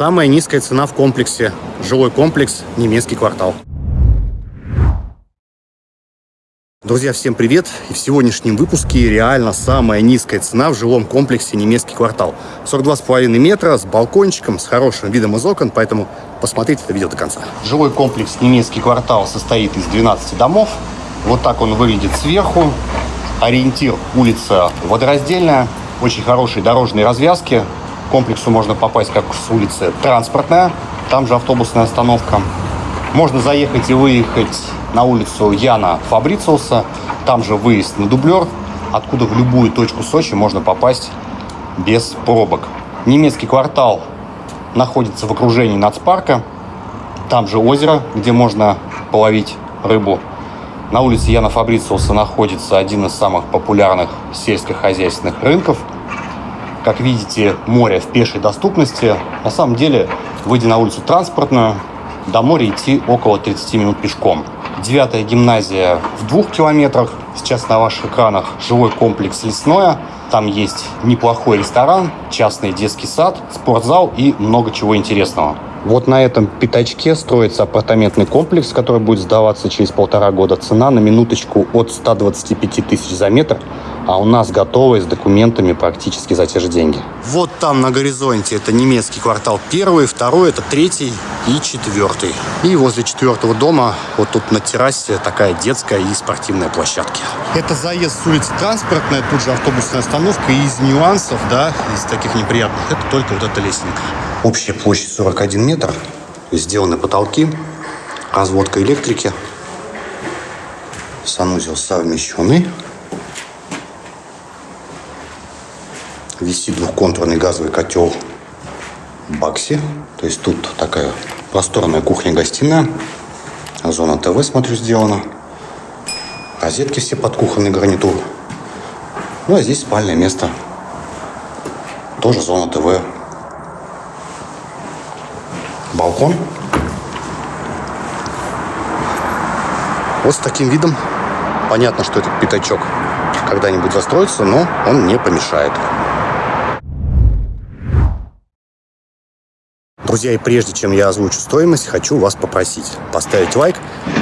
Самая низкая цена в комплексе. Жилой комплекс «Немецкий квартал». Друзья, всем привет! И в сегодняшнем выпуске реально самая низкая цена в жилом комплексе «Немецкий квартал». 42,5 метра, с балкончиком, с хорошим видом из окон, поэтому посмотрите это видео до конца. Жилой комплекс «Немецкий квартал» состоит из 12 домов. Вот так он выглядит сверху. Ориентир улица Водораздельная. Очень хорошие дорожные развязки. Комплексу можно попасть как с улицы Транспортная. Там же автобусная остановка. Можно заехать и выехать на улицу Яна Фабрициуса. Там же выезд на дублер, откуда в любую точку Сочи можно попасть без пробок. Немецкий квартал находится в окружении нацпарка. Там же озеро, где можно половить рыбу. На улице Яна Фабрициуса находится один из самых популярных сельскохозяйственных рынков. Как видите, море в пешей доступности. На самом деле, выйдя на улицу Транспортную, до моря идти около 30 минут пешком. Девятая гимназия в двух километрах. Сейчас на ваших экранах жилой комплекс «Лесное». Там есть неплохой ресторан, частный детский сад, спортзал и много чего интересного. Вот на этом пятачке строится апартаментный комплекс, который будет сдаваться через полтора года. Цена на минуточку от 125 тысяч за метр, а у нас готовые с документами практически за те же деньги. Вот там на горизонте это немецкий квартал первый, второй это третий и четвертый. И возле четвертого дома вот тут на террасе такая детская и спортивная площадки. Это заезд с улицы Транспортная, тут же автобусная остановка. И из нюансов, да, из таких неприятных, это только вот эта лестница. Общая площадь 41 метр. Сделаны потолки, разводка электрики. Санузел совмещенный. Висит двухконтурный газовый котел Бакси. То есть тут такая просторная кухня-гостиная. Зона ТВ, смотрю, сделана. Розетки все под кухонный гарнитур. Ну, а здесь спальное место. Тоже зона ТВ балкон. Вот с таким видом. Понятно, что этот пятачок когда-нибудь застроится, но он не помешает. Друзья, и прежде чем я озвучу стоимость, хочу вас попросить поставить лайк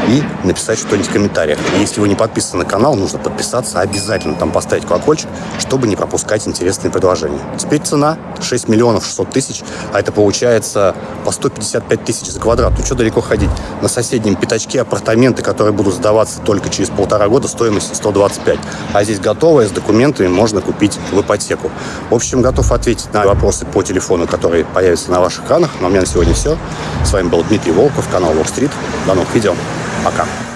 и написать что-нибудь в комментариях. И если вы не подписаны на канал, нужно подписаться обязательно, там поставить колокольчик, чтобы не пропускать интересные предложения. Теперь цена 6 миллионов 600 тысяч, а это получается по 155 тысяч за квадрат. Ну что далеко ходить? На соседнем пятачке апартаменты, которые будут сдаваться только через полтора года, стоимость 125. А здесь готовое, с документами можно купить в ипотеку. В общем, готов ответить на вопросы по телефону, которые появятся на ваших экранах. А у меня на сегодня все. С вами был Дмитрий Волков, канал Wall Street. До новых видео. Пока.